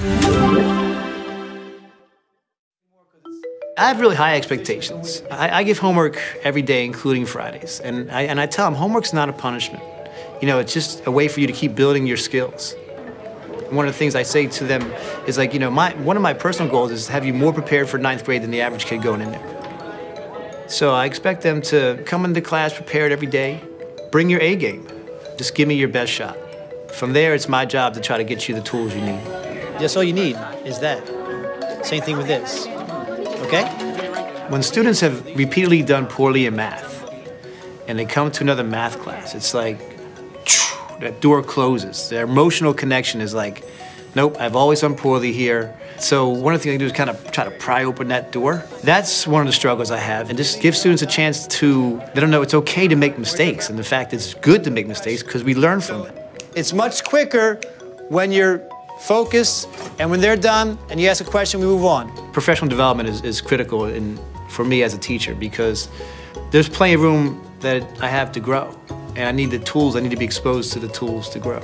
I have really high expectations. I, I, give homework every day, including Fridays. And I, and I tell them homework's not a punishment. You know, it's just a way for you to keep building your skills. One of the things I say to them is like, you know, my, one of my personal goals is to have you more prepared for ninth grade than the average kid going in there. So I expect them to come into class prepared every day, bring your A game. Just give me your best shot. From there, it's my job to try to get you the tools you need. That's all you need is that. Same thing with this okay? When students have repeatedly done poorly in math and they come to another math class, it's like that door closes. Their emotional connection is like, nope, I've always done poorly here. So one of the things I do is kind of try to pry open that door. That's one of the struggles I have, and just give students a chance to, they don't know it's okay to make mistakes, and the fact it's good to make mistakes because we learn from them. It's much quicker when you're focus, and when they're done and you ask a question, we move on. Professional development is, is critical in, for me as a teacher because there's plenty of room that I have to grow, and I need the tools, I need to be exposed to the tools to grow.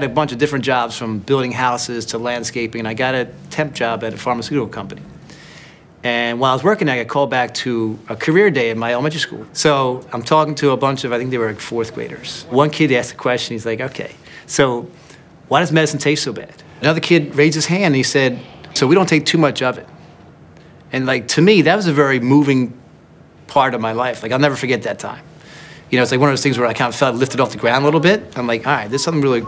Had a bunch of different jobs from building houses to landscaping, and I got a temp job at a pharmaceutical company. And while I was working, I got called back to a career day at my elementary school. So I'm talking to a bunch of, I think they were like fourth graders. One kid asked a question, he's like, okay, so why does medicine taste so bad? Another kid raised his hand and he said, so we don't take too much of it. And like, to me, that was a very moving part of my life. Like, I'll never forget that time. You know, it's like one of those things where I kind of felt lifted off the ground a little bit. I'm like, all right, there's something really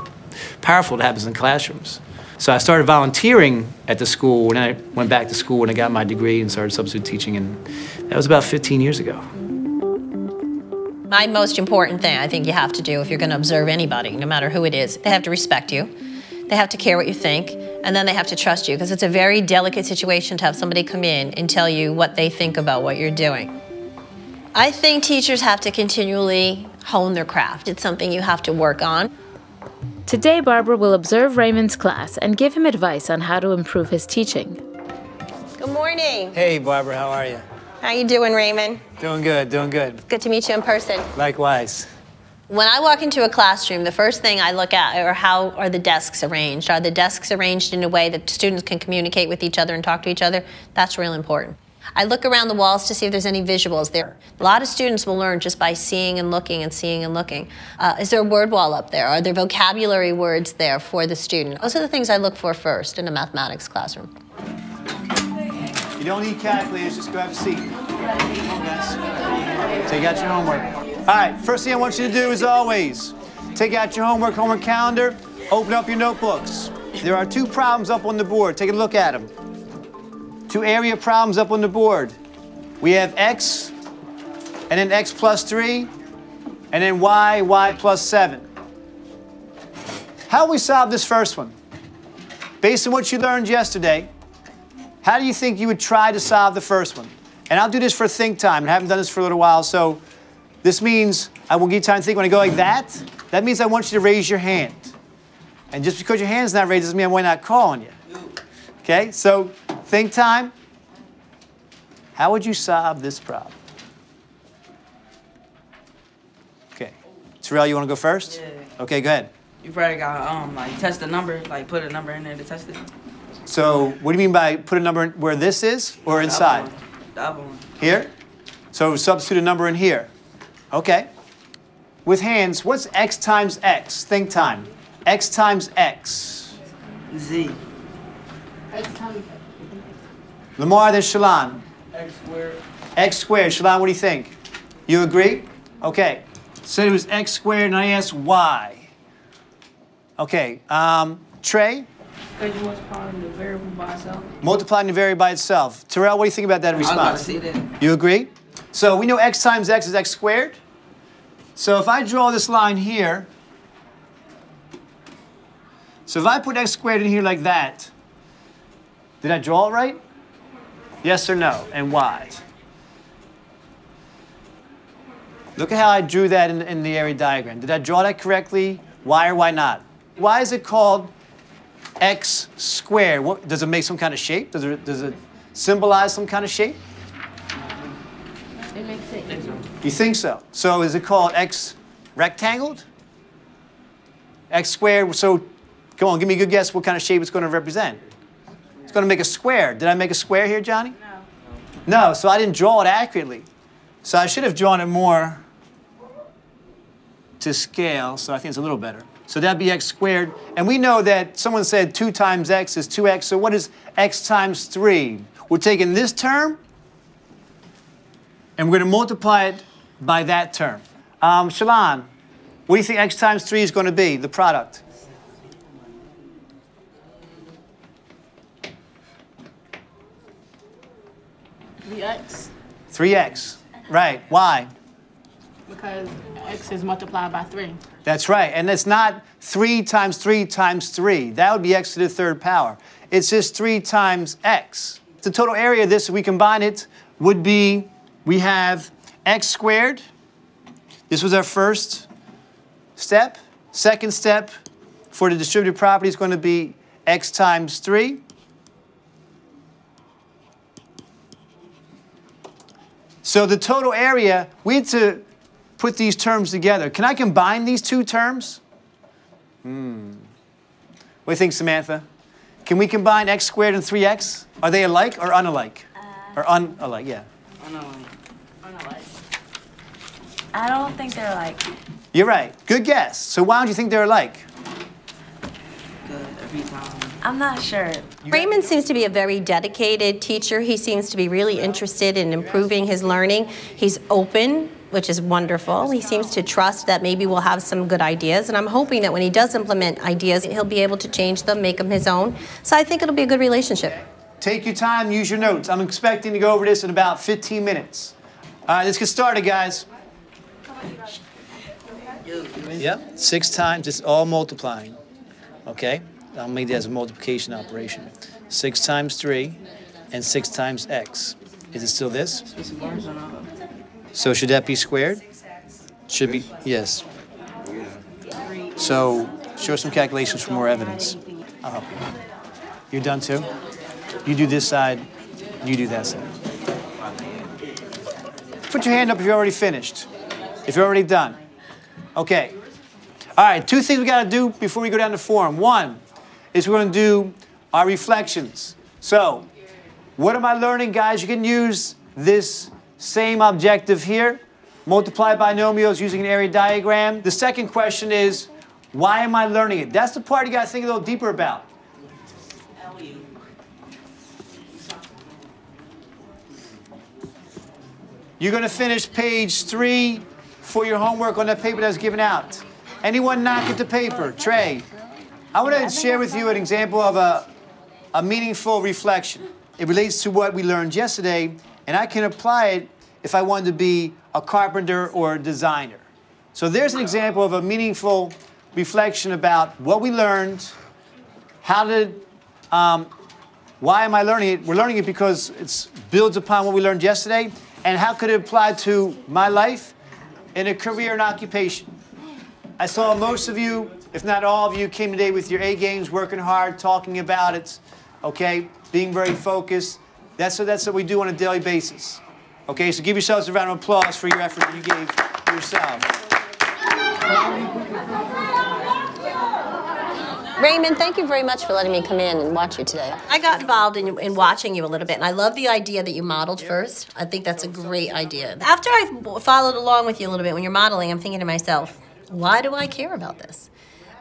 powerful that happens in classrooms. So I started volunteering at the school, and I went back to school and I got my degree and started substitute teaching, and that was about 15 years ago. My most important thing I think you have to do if you're going to observe anybody, no matter who it is, they have to respect you, they have to care what you think, and then they have to trust you, because it's a very delicate situation to have somebody come in and tell you what they think about what you're doing. I think teachers have to continually hone their craft. It's something you have to work on. Today, Barbara will observe Raymond's class and give him advice on how to improve his teaching. Good morning. Hey, Barbara, how are you? How you doing, Raymond? Doing good, doing good. Good to meet you in person. Likewise. When I walk into a classroom, the first thing I look at are how are the desks arranged? Are the desks arranged in a way that students can communicate with each other and talk to each other? That's real important. I look around the walls to see if there's any visuals there. A lot of students will learn just by seeing and looking and seeing and looking. Uh, is there a word wall up there? Are there vocabulary words there for the student? Those are the things I look for first in a mathematics classroom. You don't need calculators, just grab a seat. Take out your homework. All right, first thing I want you to do is always take out your homework, homework calendar, open up your notebooks. There are two problems up on the board. Take a look at them. Two area problems up on the board. We have x, and then x plus 3, and then y, y plus 7. How we solve this first one? Based on what you learned yesterday, how do you think you would try to solve the first one? And I'll do this for think time, I haven't done this for a little while, so this means I will give you time to think. When I go like that, that means I want you to raise your hand. And just because your hand's not raised doesn't mean I'm not calling you. Okay, so think time. How would you solve this problem? Okay. Terrell, you want to go first? Yeah. Okay, go ahead. You probably got um like test the number, like put a number in there to test it. So, what do you mean by put a number in where this is or The inside? other. The other one. Here? So, substitute a number in here. Okay. With hands, what's x times x? Think time. x times x. Z. Lamar, there's Shalon. X squared. x squared. Shalon, what do you think? You agree? Okay. Said it was x squared, and I asked y. Okay. Um, Trey, Because you multiplying the variable by itself. multiplying the variable by itself. Terrell, what do you think about that response? I was about to response? see that. You agree? So we know x times x is x squared. So if I draw this line here, so if I put x squared in here like that, did I draw it right? Yes or no? And why? Look at how I drew that in, in the area diagram. Did I draw that correctly? Why or why not? Why is it called x squared? What, does it make some kind of shape? Does it, does it symbolize some kind of shape? It makes sense. You think so? So is it called x rectangled? X squared, so come on, give me a good guess what kind of shape it's going to represent. It's going to make a square. Did I make a square here, Johnny? No. No, so I didn't draw it accurately. So I should have drawn it more to scale, so I think it's a little better. So that'd be x squared. And we know that someone said 2 times x is 2x, so what is x times 3? We're taking this term, and we're going to multiply it by that term. Um, Shalon, what do you think x times 3 is going to be, the product? The x 3x. Right. Why? because x is multiplied by three. That's right. And it's not 3 times 3 times 3. That would be x to the third power. It's just 3 times x. The total area of this, if we combine it, would be we have x squared. This was our first step. Second step for the distributive property is going to be x times 3. So the total area, we had to put these terms together. Can I combine these two terms? Hmm. What do you think, Samantha? Can we combine x squared and 3x? Are they alike or unalike? or unalike, yeah. I don't think they're alike. You're right. Good guess. So why don't you think they're alike? Good every time. I'm not sure. Raymond seems to be a very dedicated teacher. He seems to be really interested in improving his learning. He's open, which is wonderful. He seems to trust that maybe we'll have some good ideas, and I'm hoping that when he does implement ideas, he'll be able to change them, make them his own. So I think it'll be a good relationship. Take your time, use your notes. I'm expecting to go over this in about 15 minutes. All right, let's get started, guys. Yep, six times, it's all multiplying. Okay, I'll make that as a multiplication operation. Six times three and six times x. Is it still this? So should that be squared? Should be, yes. So show some calculations for more evidence. You. You're done too? You do this side, you do that side. Put your hand up if you're already finished. If you're already done. Okay. All right, two things we got to do before we go down to form. One is we're going to do our reflections. So, what am I learning, guys? You can use this same objective here, multiply binomials using an area diagram. The second question is, why am I learning it? That's the part you got to think a little deeper about. You're going to finish page three for your homework on that paper that was given out. Anyone knock at the paper? Trey. I want to share with you an example of a, a meaningful reflection. It relates to what we learned yesterday, and I can apply it if I wanted to be a carpenter or a designer. So there's an example of a meaningful reflection about what we learned, how did, um, why am I learning it? We're learning it because it builds upon what we learned yesterday, and how could it apply to my life in a career and occupation? I saw most of you, if not all of you, came today with your A games, working hard, talking about it, okay, being very focused. That's what, that's what we do on a daily basis. Okay, so give yourselves a round of applause for your effort that you gave yourselves. Raymond, thank you very much for letting me come in and watch you today. I got involved in, in watching you a little bit, and I love the idea that you modeled first. I think that's a great idea. After I followed along with you a little bit when you're modeling, I'm thinking to myself, why do I care about this?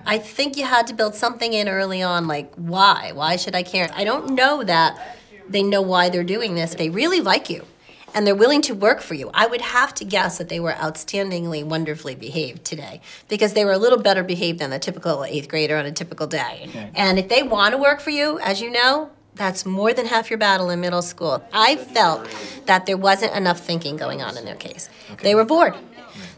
I think you had to build something in early on, like why? Why should I care? I don't know that they know why they're doing this. They really like you and they're willing to work for you. I would have to guess that they were outstandingly, wonderfully behaved today because they were a little better behaved than the typical eighth grader on a typical day. And if they want to work for you, as you know, that's more than half your battle in middle school. I felt that there wasn't enough thinking going on in their case. They were bored.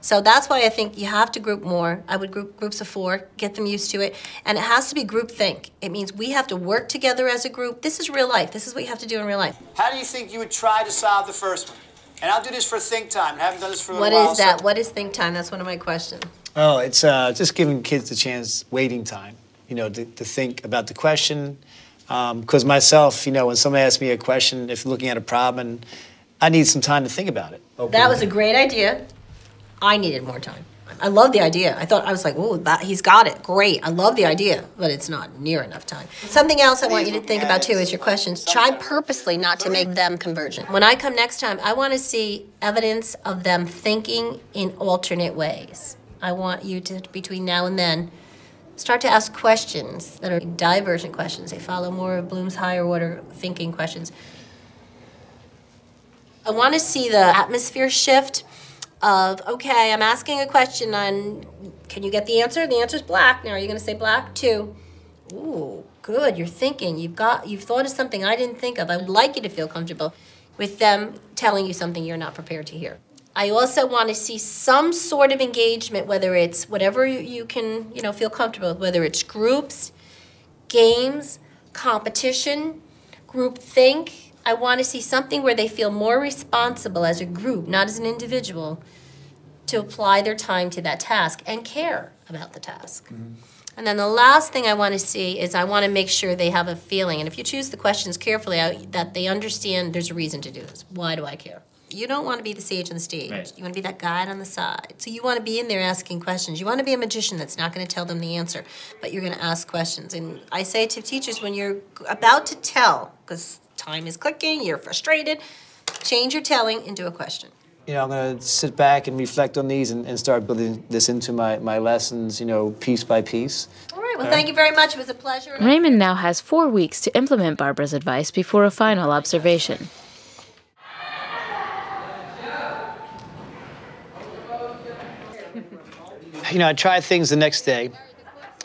So that's why I think you have to group more. I would group groups of four, get them used to it. And it has to be group think. It means we have to work together as a group. This is real life. This is what you have to do in real life. How do you think you would try to solve the first one? And I'll do this for think time. I haven't done this for a What while. is that? so- What is think time? That's one of my questions. Oh, it's uh, just giving kids the chance, waiting time, you know, to, to think about the question. Because myself, you know, when somebody asks me a question, if looking at a problem, I need some time to think about it. Okay. That was a great idea. I needed more time. I love the idea. I thought I was like, "Oh, that he's got it. Great. I love the idea, but it's not near enough time." Something else I want you to think about too is your questions. Try purposely not to make them convergent. When I come next time, I want to see evidence of them thinking in alternate ways. I want you to between now and then start to ask questions that are divergent questions. They follow more of Bloom's higher order thinking questions. I want to see the atmosphere shift of, okay, I'm asking a question on, can you get the answer? The answer is black. Now, are you going to say black? too? Ooh, good. You're thinking. You've got, you've thought of something I didn't think of. I would like you to feel comfortable with them telling you something you're not prepared to hear. I also want to see some sort of engagement, whether it's whatever you, can, you know, feel comfortable with, whether it's groups, games, competition, group think. I want to see something where they feel more responsible as a group, not as an individual, to apply their time to that task and care about the task. Mm-hmm. And then the last thing I want to see is I want to make sure they have a feeling, and if you choose the questions carefully, I, that they understand there's a reason to do this. Why do I care? You don't want to be the sage on the stage. Right. You want to be that guide on the side. So you want to be in there asking questions. You want to be a magician that's not going to tell them the answer, but you're going to ask questions. And I say to teachers when you're about to tell, because time is clicking, you're frustrated, change your telling into a question. You know, I'm going to sit back and reflect on these and, and start building this into my, my lessons, you know, piece by piece. All right, well, uh, thank you very much. It was a pleasure. Raymond now has four weeks to implement Barbara's advice before a final observation. You know, I tried things the next day.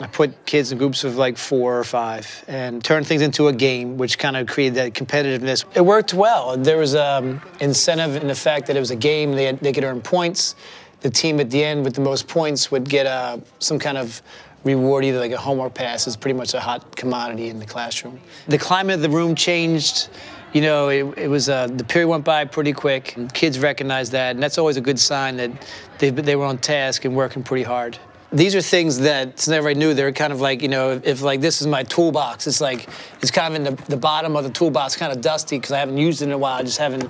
I put kids in groups of like four or five and turned things into a game, which kind of created that competitiveness. It worked well. There was um, incentive in the fact that it was a game. They, had, they could earn points. The team at the end with the most points would get uh, some kind of reward, either like a homework pass. It's pretty much a hot commodity in the classroom. The climate of the room changed. You know, it, it was uh, the period went by pretty quick. Kids recognized that, and that's always a good sign that they, they were on task and working pretty hard. These are things that since I knew they're kind of like you know if, if like this is my toolbox, it's like it's kind of in the, the bottom of the toolbox, kind of dusty because I haven't used it in a while. I just haven't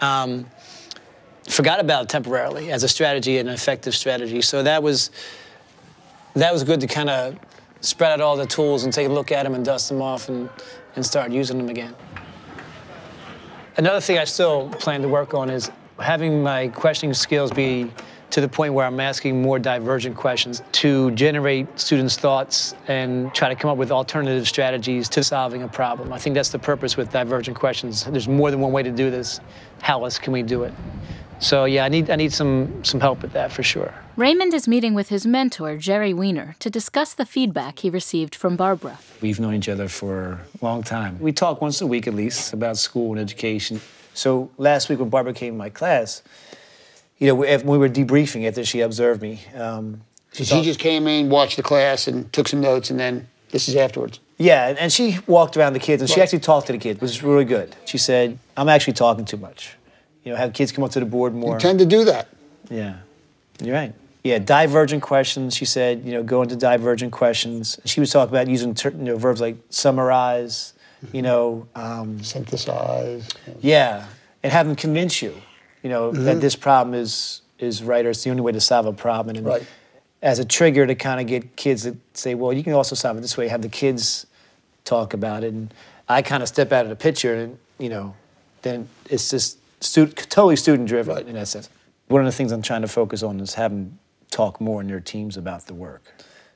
um, forgot about it temporarily as a strategy, and an effective strategy. So that was that was good to kind of spread out all the tools and take a look at them and dust them off and, and start using them again. Another thing I still plan to work on is having my questioning skills be to the point where I'm asking more divergent questions to generate students' thoughts and try to come up with alternative strategies to solving a problem. I think that's the purpose with divergent questions. There's more than one way to do this. How else can we do it? So yeah, I need I need some some help with that for sure. Raymond is meeting with his mentor, Jerry Weiner, to discuss the feedback he received from Barbara. We've known each other for a long time. We talk once a week at least about school and education. So last week when Barbara came to my class, you know, if we were debriefing it, that she observed me. Um, So she just came in, watched the class, and took some notes, and then this is afterwards. yeah, and- and she walked around the kids and she actually talked to the kids, which is really good. She said, "I'm actually talking too much. You know, have kids come up to the board more." You tend to do that. Yeah, you're right. Yeah, divergent questions. She said, you know, go into divergent questions. She was talking about using ter- you know, verbs like summarize, you know, um, Synthesize. yeah, and have them convince you, you know, Mm-hmm. that this problem is is right or it's the only way to solve a problem. And Right. as a trigger to kind of get kids to say, well, you can also solve it this way. Have the kids talk about it, and I kind of step out of the picture, and you know, then it's just stu- totally student driven Right. in that sense. One of the things I'm trying to focus on is them talk more in their teams about the work.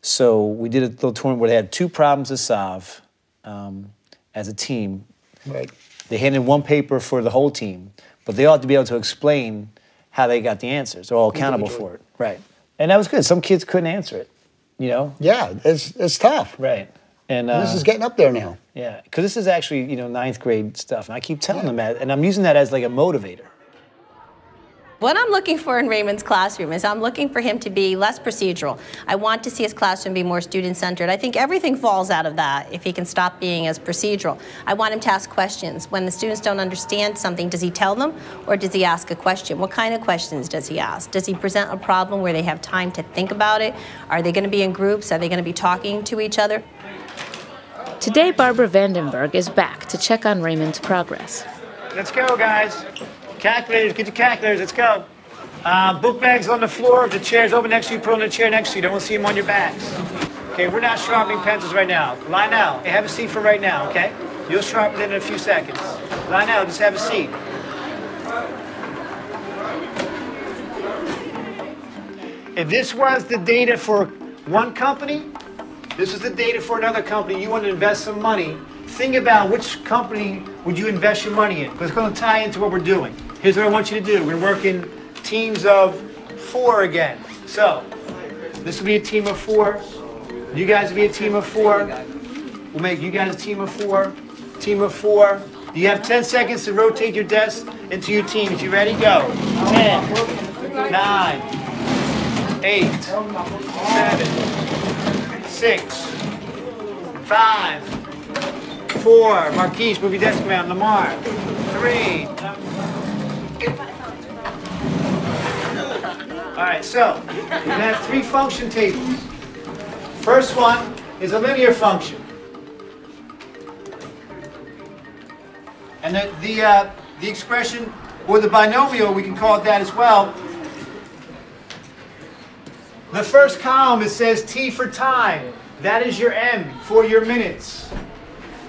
So we did a little tournament where they had two problems to solve um, as a team. Right. They handed one paper for the whole team, but they ought to be able to explain how they got the answers. They're all accountable for it. Right. And that was good. Some kids couldn't answer it, you know? Yeah, it's it's tough. Right. And uh, This is getting up there now. yeah, because this is actually you know ninth grade stuff, and I keep telling them that, and I'm using that as like a motivator. What I'm looking for in Raymond's classroom is I'm looking for him to be less procedural. I want to see his classroom be more student-centered. I think everything falls out of that if he can stop being as procedural. I want him to ask questions. When the students don't understand something, does he tell them or does he ask a question? What kind of questions does he ask? Does he present a problem where they have time to think about it? Are they going to be in groups? Are they going to be talking to each other? Today, Barbara Vandenberg is back to check on Raymond's progress. Let's go, guys. Calculators, get your calculators. Let's go. Uh, book bags on the floor. If the chair's open next to you, put on the chair next to you. Don't want to see them on your backs. Okay, we're not sharpening pencils right now. Line out. Hey, have a seat for right now, okay? You'll sharpen it in a few seconds. Line out. Just have a seat. If this was the data for one company, this is the data for another company. You want to invest some money. Think about which company would you invest your money in. Because it's going to tie into what we're doing. Here's what I want you to do. We're working teams of four again. So, this will be a team of four. You guys will be a team of four. We'll make you guys a team of four. Team of four. You have 10 seconds to rotate your desk into your teams. You ready? Go. 10, 9, 8, 7, 6, 5, 4. Marquise, move your desk around. Lamar. 3, All right, so we have three function tables. First one is a linear function. And the, the, uh, the expression, or the binomial, we can call it that as well. The first column, it says T for time. That is your M for your minutes.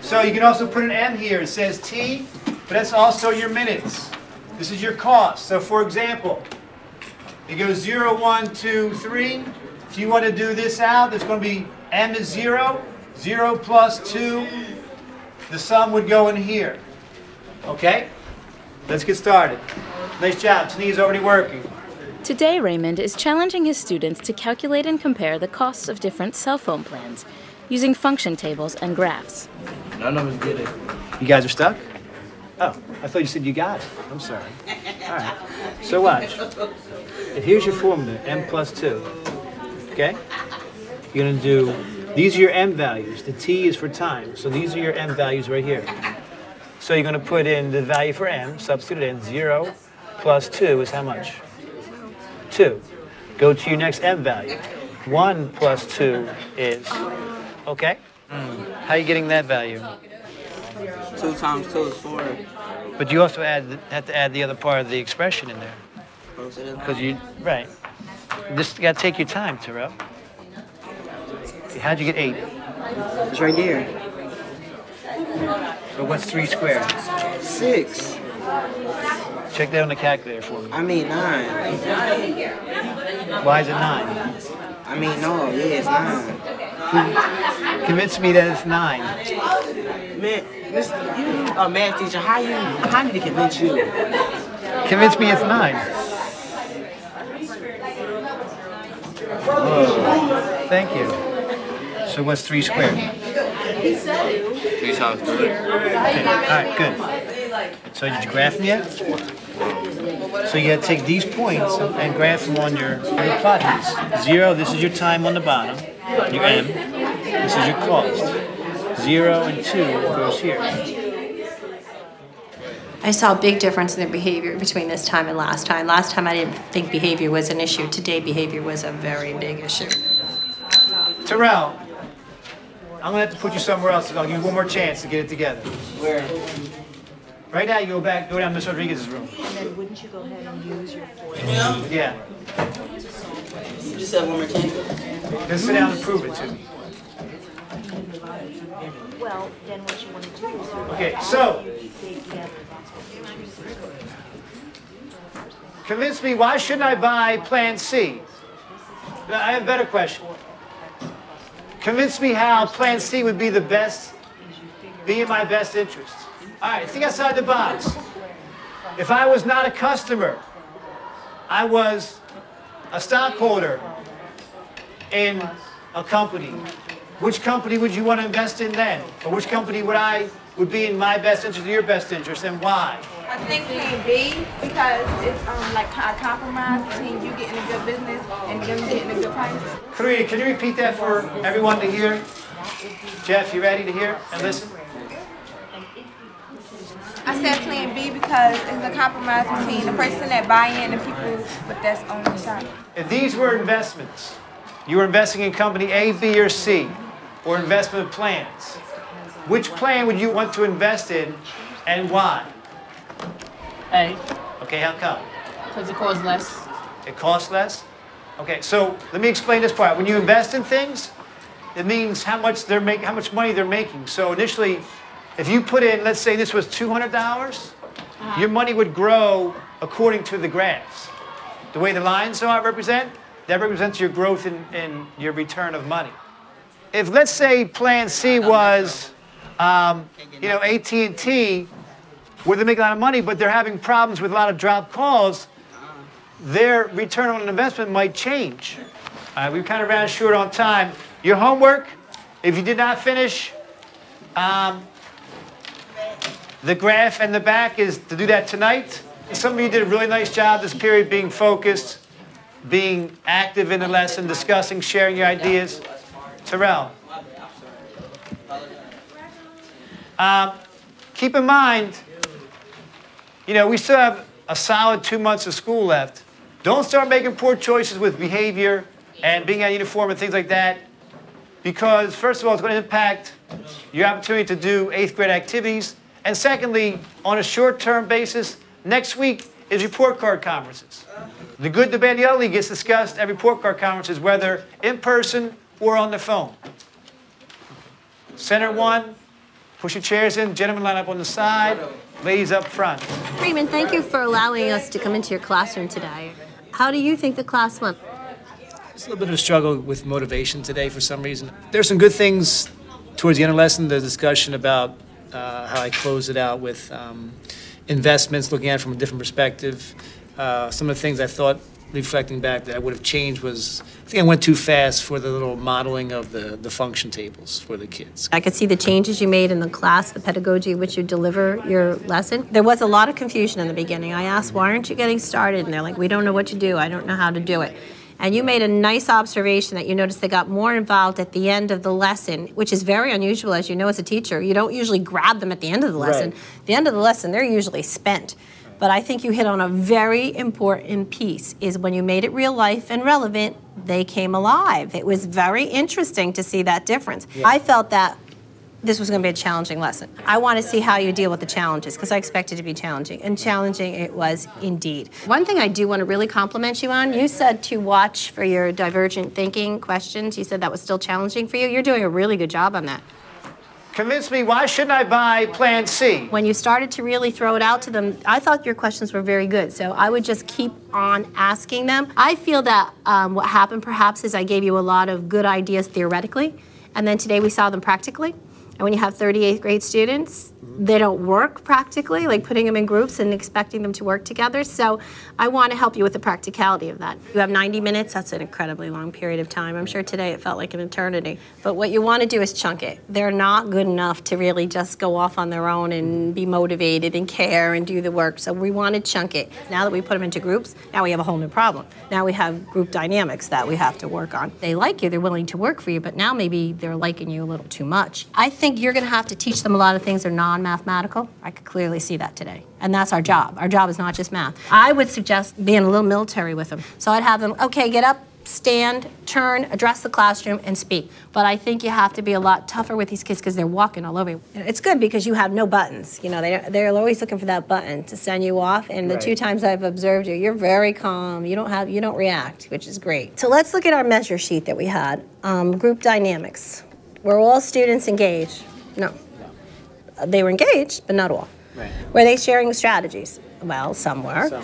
So you can also put an M here. It says T, but that's also your minutes. This is your cost. So for example, it goes 0, 1, 2, 3. If you want to do this out, it's going to be m is 0. 0 plus 2. The sum would go in here. Okay? Let's get started. Nice job. Tania's already working. Today, Raymond is challenging his students to calculate and compare the costs of different cell phone plans using function tables and graphs. None of us get it. You guys are stuck? Oh, I thought you said you got it. I'm sorry. All right. So watch. If here's your formula, m plus 2, okay? You're going to do, these are your m values. The t is for time, so these are your m values right here. So you're going to put in the value for m, substitute it in, 0 plus 2 is how much? 2. Go to your next m value. 1 plus 2 is, okay? How are you getting that value? Two times two is four. But you also add, have to add the other part of the expression in there. Because you, right. Just got to take your time, Terrell. How'd you get eight? It's right there. But what's three squared? Six. Check that on the calculator for me. I mean nine. Why is it nine? I mean no, yeah, it's nine. Convince me that it's nine. Man, this you a math teacher. How you? How did he convince you? Convince me it's nine. Whoa. Thank you. So what's three squared? Three times three. Okay. All right, good. So did you graph them yet? So you gotta take these points and graph them on your, your plot these. Zero, this is your time on the bottom, your M. This is your cost. Zero and two goes here. I saw a big difference in their behavior between this time and last time. Last time I didn't think behavior was an issue. Today behavior was a very big issue. Terrell, I'm gonna have to put you somewhere else. I'll give you one more chance to get it together. Where? Right now, you go back, go down Miss Rodriguez's room. And then wouldn't you go ahead and use your force? Yeah. Just said one more time. Just sit down and prove it to me. Well, then what you want to do is Okay, so take the other convince me why shouldn't I buy Plan C? I have a better question. Convince me how Plan C would be the best, be in my best interest. All right, think outside the box. If I was not a customer, I was a stockholder in a company. Which company would you want to invest in then? Or which company would I would be in my best interest or your best interest and why? I think plan B because it's um like a compromise between you getting a good business and them getting a good price. Karina, can you repeat that for everyone to hear? Jeff, you ready to hear and listen? I said plan B because it's a compromise between the person that buy in and people with that's on the shop. If these were investments, you were investing in company A, B, or C, or investment plans, which plan would you want to invest in and why? A, Okay, how come? because it costs less. It costs less? Okay, so let me explain this part. When you invest in things, it means how much they're making, how much money they're making. So initially, if you put in, let's say this was $200, dollars your money would grow according to the graphs. The way the lines are represent, that represents your growth in, in your return of money. If let's say Plan C was, um, you know, AT&T, where they make a lot of money, but they're having problems with a lot of dropped calls, their return on investment might change. All right, we kind of ran short on time. Your homework, if you did not finish, um, the graph and the back is to do that tonight. Some of you did a really nice job this period being focused, being active in the lesson, discussing, sharing your ideas. Terrell. Um, keep in mind, you know, we still have a solid two months of school left. Don't start making poor choices with behavior and being out of uniform and things like that, because first of all, it's going to impact your opportunity to do eighth grade activities. And secondly, on a short-term basis, next week is report card conferences. The good, the bad, the ugly gets discussed at report card conferences, whether in person or on the phone. Center one, push your chairs in, gentlemen line up on the side, ladies up front. Freeman, thank you for allowing us to come into your classroom today. How do you think the class went? It's a little bit of a struggle with motivation today for some reason. There's some good things towards the end of the lesson, the discussion about uh, how I close it out with um, investments, looking at it from a different perspective. Uh, some of the things I thought, reflecting back, that I would have changed was I think I went too fast for the little modeling of the, the function tables for the kids. I could see the changes you made in the class, the pedagogy which you deliver your lesson. There was a lot of confusion in the beginning. I asked, why aren't you getting started? And they're like, we don't know what to do. I don't know how to do it. And you made a nice observation that you noticed they got more involved at the end of the lesson, which is very unusual, as you know, as a teacher. You don't usually grab them at the end of the lesson. Right. The end of the lesson, they're usually spent. But I think you hit on a very important piece is when you made it real life and relevant, they came alive. It was very interesting to see that difference. I felt that this was going to be a challenging lesson. I want to see how you deal with the challenges because I expected it to be challenging, and challenging it was indeed. One thing I do want to really compliment you on, you said to watch for your divergent thinking questions. You said that was still challenging for you. You're doing a really good job on that. Convince me, why shouldn't I buy Plan C? When you started to really throw it out to them, I thought your questions were very good. So I would just keep on asking them. I feel that um, what happened perhaps is I gave you a lot of good ideas theoretically, and then today we saw them practically. And when you have 38th grade students, they don't work practically, like putting them in groups and expecting them to work together. So I want to help you with the practicality of that. You have 90 minutes, that's an incredibly long period of time. I'm sure today it felt like an eternity. But what you want to do is chunk it. They're not good enough to really just go off on their own and be motivated and care and do the work. So we want to chunk it. Now that we put them into groups, now we have a whole new problem. Now we have group dynamics that we have to work on. They like you, they're willing to work for you, but now maybe they're liking you a little too much. I think you're going to have to teach them a lot of things that are non-mathematical. I could clearly see that today. And that's our job. Our job is not just math. I would suggest being a little military with them. So I'd have them, okay, get up, stand, turn, address the classroom, and speak. But I think you have to be a lot tougher with these kids because they're walking all over you. It's good because you have no buttons. You know, they, they're always looking for that button to send you off. And the Right. two times I've observed you, you're very calm. You don't have, you don't react, which is great. So let's look at our measure sheet that we had. Um, group dynamics. Were all students engaged? No. They were engaged, but not all. Right. Were they sharing strategies? Well, some were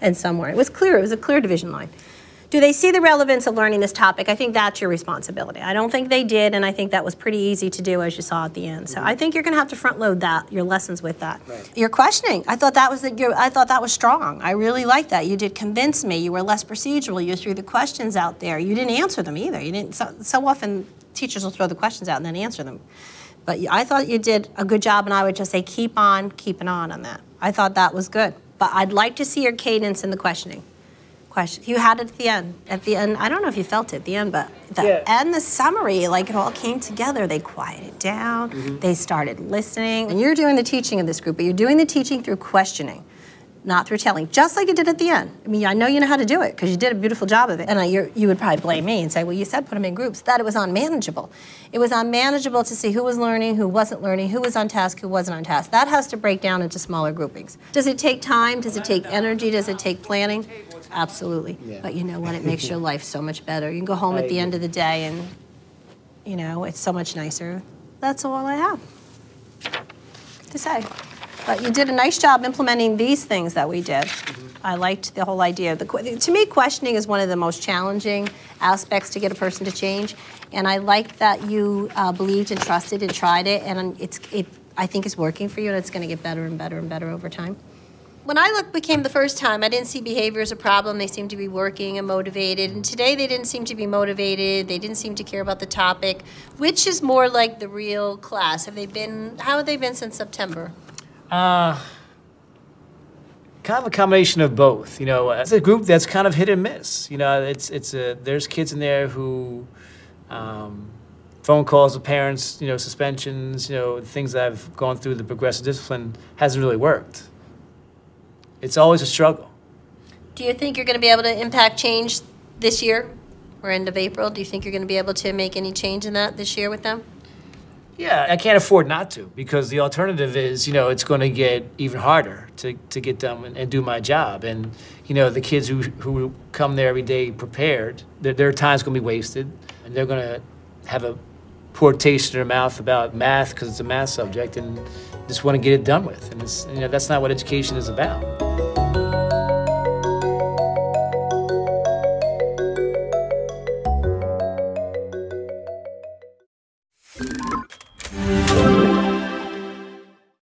and some weren't. It was clear, it was a clear division line. Do they see the relevance of learning this topic? I think that's your responsibility. I don't think they did, and I think that was pretty easy to do as you saw at the end. So mm-hmm. I think you're going to have to front load that, your lessons with that. Your questioning, I thought that was the, your, I thought that was strong. I really liked that. You did convince me. You were less procedural. You threw the questions out there. You didn't answer them either. You didn't. So, so often teachers will throw the questions out and then answer them. But I thought you did a good job, and I would just say keep on keeping on on that. I thought that was good. But I'd like to see your cadence in the questioning. Question. You had it at the end. At the end, I don't know if you felt it at the end, but the Yeah. end, the summary, like it all came together. They quieted down. Mm-hmm. They started listening. And you're doing the teaching of this group, but you're doing the teaching through questioning not through telling, just like you did at the end. I mean, I know you know how to do it because you did a beautiful job of it. And I, you're, you would probably blame me and say, well, you said put them in groups. That it was unmanageable. It was unmanageable to see who was learning, who wasn't learning, who was on task, who wasn't on task. That has to break down into smaller groupings. Does it take time? Does it take energy? Does it take planning? Absolutely. But you know what? It makes your life so much better. You can go home at the end of the day and, you know, it's so much nicer. That's all I have to say. But you did a nice job implementing these things that we did. I liked the whole idea. The, to me, questioning is one of the most challenging aspects to get a person to change. And I like that you uh, believed and trusted and tried it. And it's, it, I think it's working for you, and it's going to get better and better and better over time. When I looked became the first time, I didn't see behavior as a problem. They seemed to be working and motivated. And today they didn't seem to be motivated. They didn't seem to care about the topic. Which is more like the real class? Have they been, how have they been since September? Uh, kind of a combination of both. You know, it's a group that's kind of hit and miss. You know, it's it's a there's kids in there who, um, phone calls with parents, you know, suspensions, you know, things that I've gone through the progressive discipline hasn't really worked. It's always a struggle. Do you think you're going to be able to impact change this year or end of April? Do you think you're going to be able to make any change in that this year with them? Yeah, I can't afford not to because the alternative is, you know, it's going to get even harder to, to get done and, and do my job. And, you know, the kids who, who come there every day prepared, their, their time's going to be wasted and they're going to have a poor taste in their mouth about math because it's a math subject and just want to get it done with. And it's, you know, that's not what education is about.